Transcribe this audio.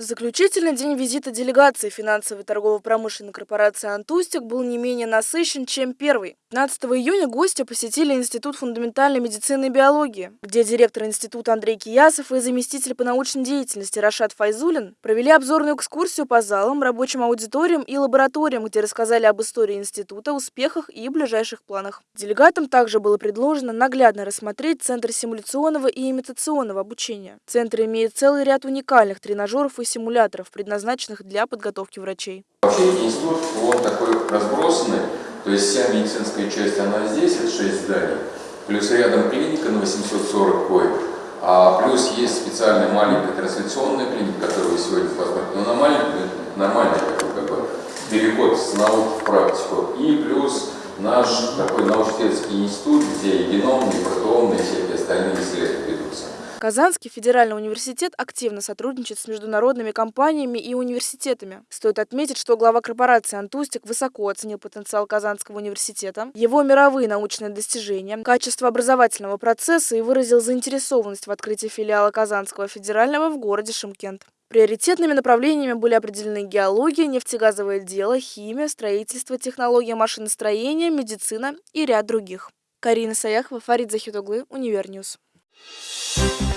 Заключительный день визита делегации финансовой торгово-промышленной корпорации «Антустик» был не менее насыщен, чем первый. 15 июня гости посетили Институт фундаментальной медицины и биологии, где директор института Андрей Киясов и заместитель по научной деятельности Рашат Файзулин провели обзорную экскурсию по залам, рабочим аудиториям и лабораториям, где рассказали об истории института, успехах и ближайших планах. Делегатам также было предложено наглядно рассмотреть Центр симуляционного и имитационного обучения. Центр имеет целый ряд уникальных тренажеров и симуляторов, предназначенных для подготовки врачей. Вообще институт, он такой разбросанный, то есть вся медицинская часть, она здесь, это 6 зданий, плюс рядом клиника на 840 коек, а плюс есть специальная маленькая трансляционная клиника, которую вы сегодня посмотрите, но она маленькая, нормальный такой как бы переход с наук в практику, и плюс наш такой научно-исследовательский институт, где и геномные, и протеомные, Казанский федеральный университет активно сотрудничает с международными компаниями и университетами. Стоит отметить, что глава корпорации «Антустик» высоко оценил потенциал Казанского университета, его мировые научные достижения, качество образовательного процесса и выразил заинтересованность в открытии филиала Казанского федерального в городе Шымкент. Приоритетными направлениями были определены геология, нефтегазовое дело, химия, строительство, технология машиностроения, медицина и ряд других. Карина Саяхова, Фарид Захитуглы, Univer News. Thank you.